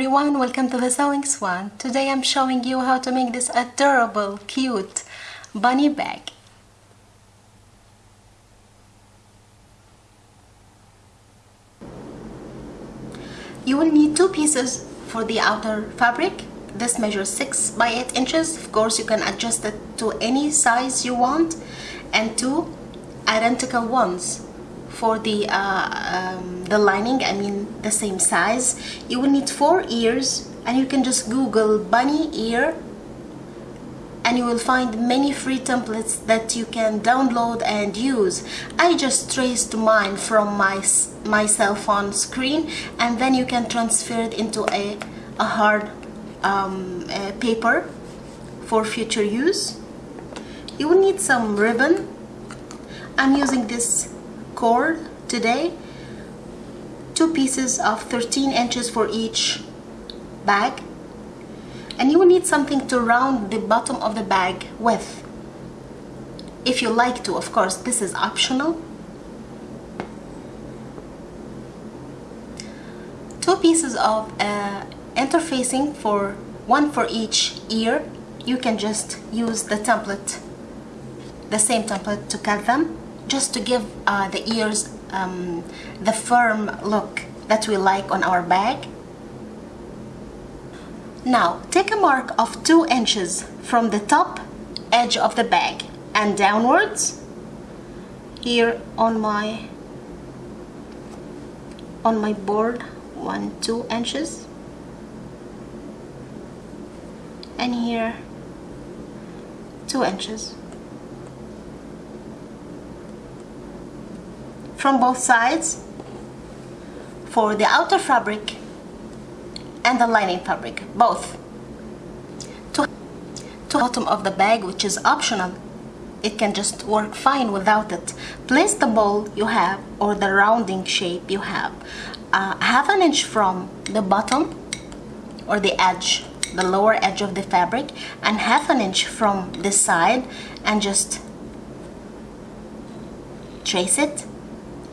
everyone, welcome to the Sewing Swan. Today I'm showing you how to make this adorable, cute bunny bag. You will need two pieces for the outer fabric. This measures 6 by 8 inches. Of course, you can adjust it to any size you want. And two identical ones for the uh, um, the lining I mean the same size. You will need four ears and you can just google bunny ear and you will find many free templates that you can download and use. I just traced mine from my my cell phone screen and then you can transfer it into a, a hard um, a paper for future use. You will need some ribbon. I'm using this cord today two pieces of 13 inches for each bag. And you will need something to round the bottom of the bag with. If you like to of course this is optional. Two pieces of uh, interfacing for one for each ear. You can just use the template the same template to cut them just to give uh, the ears um, the firm look that we like on our bag. Now take a mark of 2 inches from the top edge of the bag and downwards. Here on my on my board 1 2 inches. And here 2 inches from both sides for the outer fabric and the lining fabric both. To, to bottom of the bag which is optional it can just work fine without it. Place the ball you have or the rounding shape you have. Uh, half an inch from the bottom or the edge the lower edge of the fabric and half an inch from this side and just trace it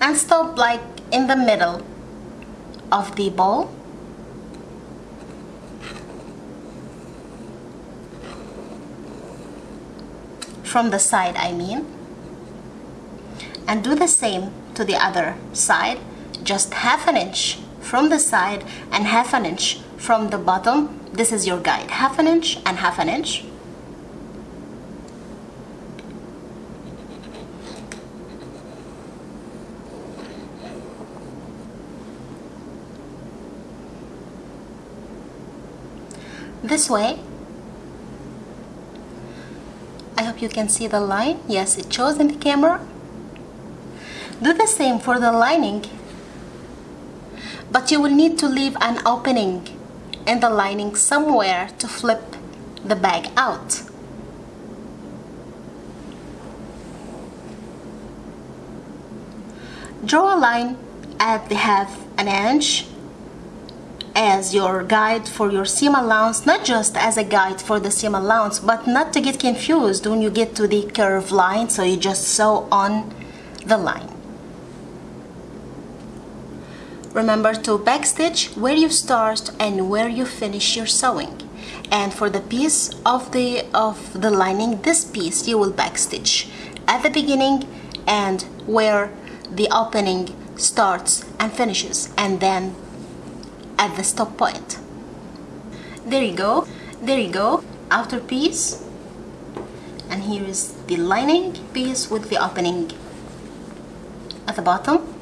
and stop like in the middle of the ball. From the side I mean. And do the same to the other side. Just half an inch from the side and half an inch from the bottom. This is your guide. Half an inch and half an inch this way. I hope you can see the line. Yes it shows in the camera. Do the same for the lining but you will need to leave an opening in the lining somewhere to flip the bag out. Draw a line at the half an inch as your guide for your seam allowance not just as a guide for the seam allowance but not to get confused when you get to the curve line so you just sew on the line. Remember to backstitch where you start and where you finish your sewing. And for the piece of the of the lining this piece you will backstitch at the beginning and where the opening starts and finishes and then at the stop point. There you go. There you go. Outer piece. And here is the lining piece with the opening at the bottom.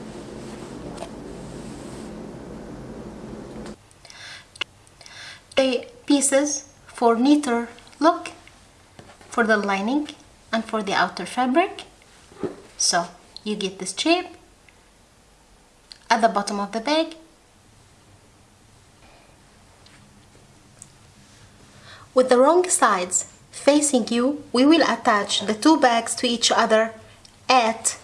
The pieces for neater look for the lining and for the outer fabric. So you get this shape at the bottom of the bag With the wrong sides facing you, we will attach the two bags to each other at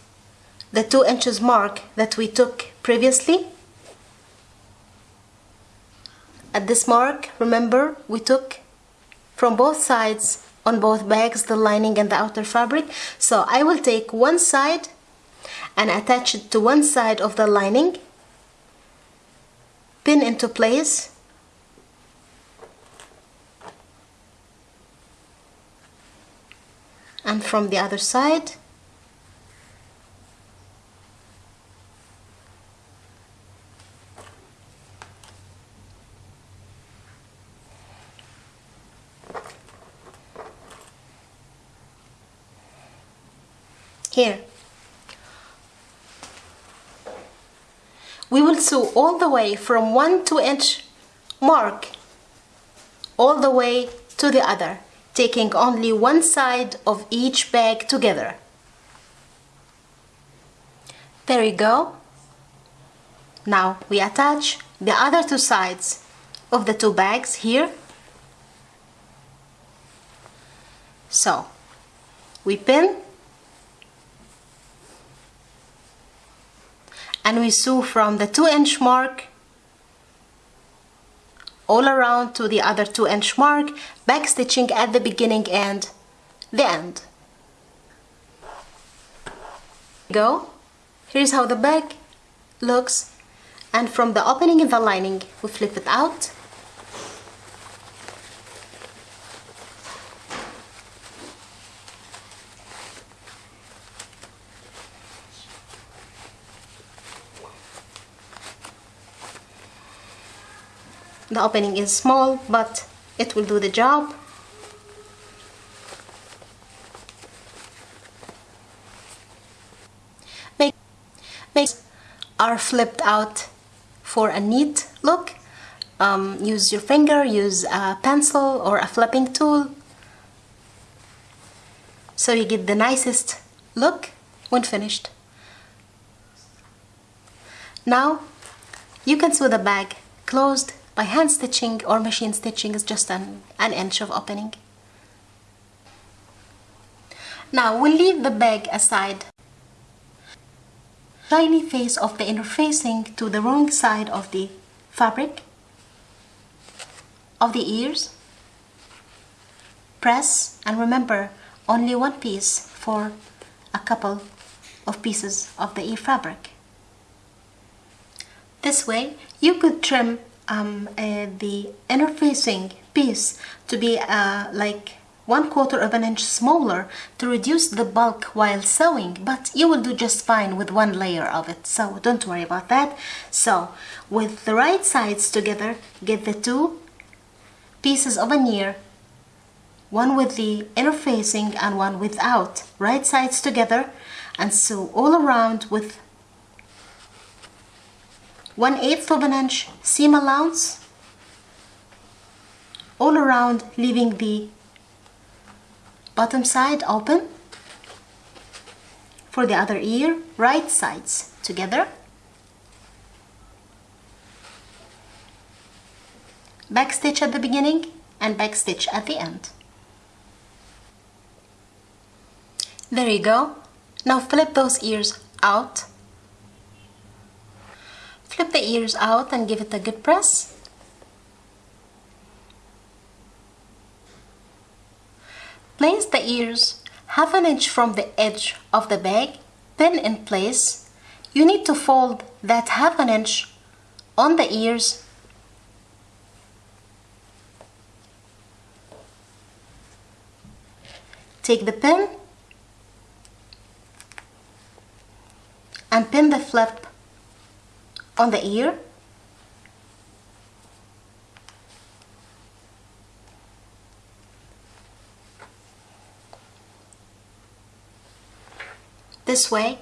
the 2 inches mark that we took previously. At this mark, remember, we took from both sides on both bags the lining and the outer fabric. So I will take one side and attach it to one side of the lining, pin into place and from the other side. Here. We will sew all the way from one 2 inch mark all the way to the other taking only one side of each bag together. There you go. Now we attach the other two sides of the two bags here. So we pin. And we sew from the 2 inch mark all around to the other 2 inch mark back stitching at the beginning and the end. Go. Here's how the bag looks. And from the opening in the lining we flip it out the opening is small but it will do the job. Make makes are flipped out for a neat look. Um, use your finger use a pencil or a flipping tool. So you get the nicest look when finished. Now you can sew the bag closed by hand stitching or machine stitching is just an, an inch of opening. Now we'll leave the bag aside. Shiny face of the interfacing to the wrong side of the fabric of the ears. Press and remember only one piece for a couple of pieces of the ear fabric. This way you could trim um, uh, the interfacing piece to be uh, like one quarter of an inch smaller to reduce the bulk while sewing but you will do just fine with one layer of it so don't worry about that. So with the right sides together get the two pieces of an ear one with the interfacing and one without. Right sides together and sew all around with 1 8th of an inch seam allowance. All around leaving the bottom side open for the other ear right sides together. Back stitch at the beginning and back stitch at the end. There you go. Now flip those ears out Flip the ears out and give it a good press. Place the ears half an inch from the edge of the bag, pin in place. You need to fold that half an inch on the ears Take the pin and pin the flip on the ear. This way.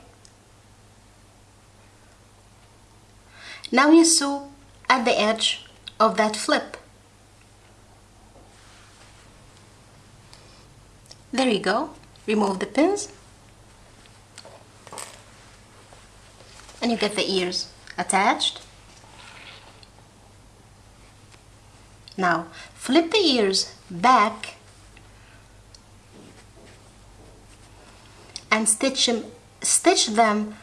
Now you sew at the edge of that flip. There you go. Remove the pins. And you get the ears attached. Now flip the ears back and stitch them, stitch them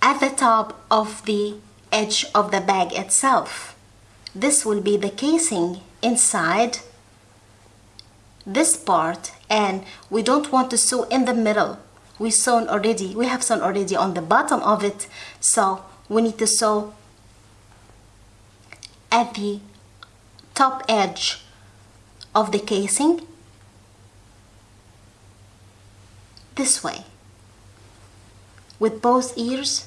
at the top of the edge of the bag itself. This will be the casing inside this part and we don't want to sew in the middle we sewn already we have sewn already on the bottom of it so we need to sew at the top edge of the casing. This way. With both ears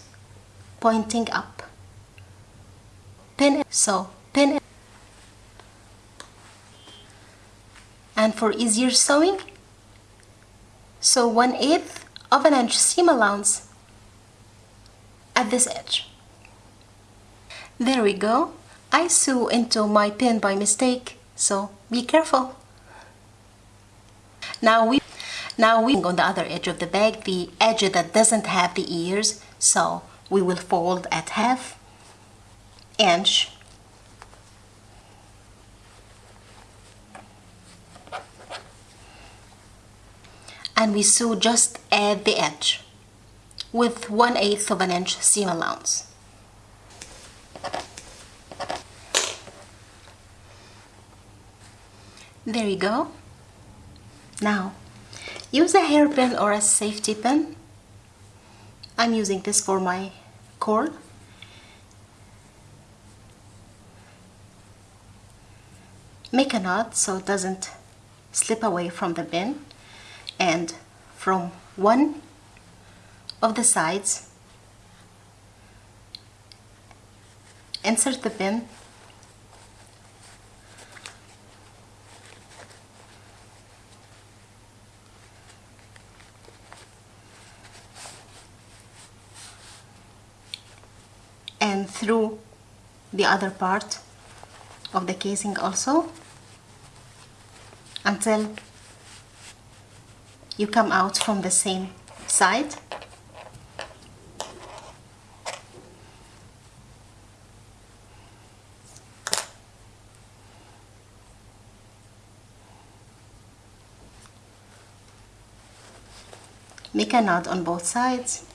pointing up. Pin so pin and for easier sewing sew 1 eighth of an inch seam allowance at this edge there we go. I sew into my pin by mistake so be careful. Now we now we on the other edge of the bag the edge that doesn't have the ears so we will fold at half inch. And we sew just at the edge with 1 8th of an inch seam allowance. There you go. Now, use a hairpin or a safety pin. I'm using this for my cord. Make a knot so it doesn't slip away from the pin and from one of the sides insert the pin and through the other part of the casing also until you come out from the same side. Make a knot on both sides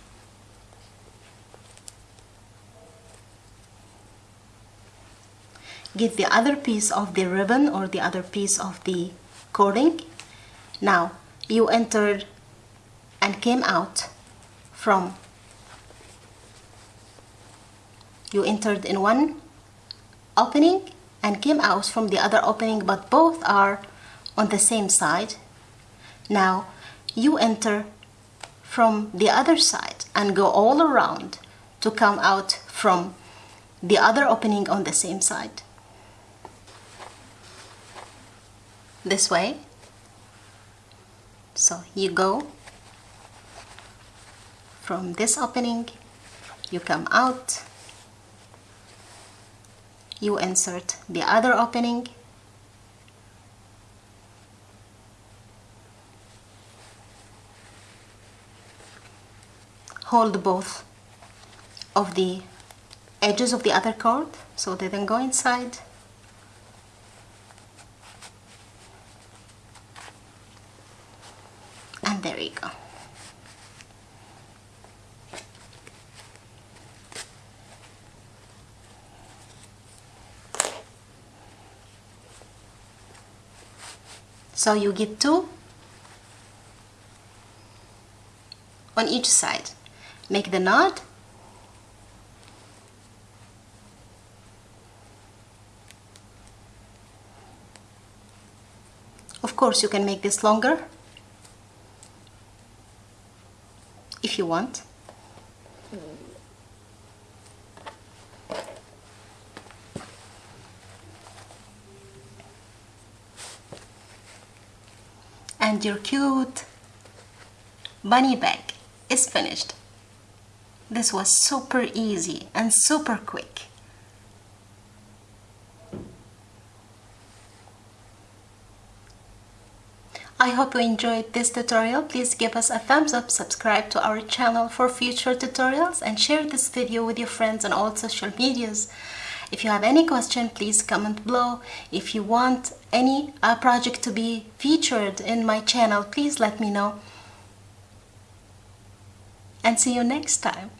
get the other piece of the ribbon or the other piece of the cording now you entered and came out from. You entered in one opening and came out from the other opening but both are on the same side. Now you enter from the other side and go all around to come out from the other opening on the same side this way. So you go. From this opening you come out. You insert the other opening. Hold both of the edges of the other cord so they then go inside and there you go. So you get two on each side. Make the knot. Of course you can make this longer if you want. And your cute bunny bag is finished. This was super easy and super quick. I hope you enjoyed this tutorial. Please give us a thumbs up, subscribe to our channel for future tutorials and share this video with your friends on all social medias. If you have any question, please comment below. If you want any uh, project to be featured in my channel, please let me know. And see you next time.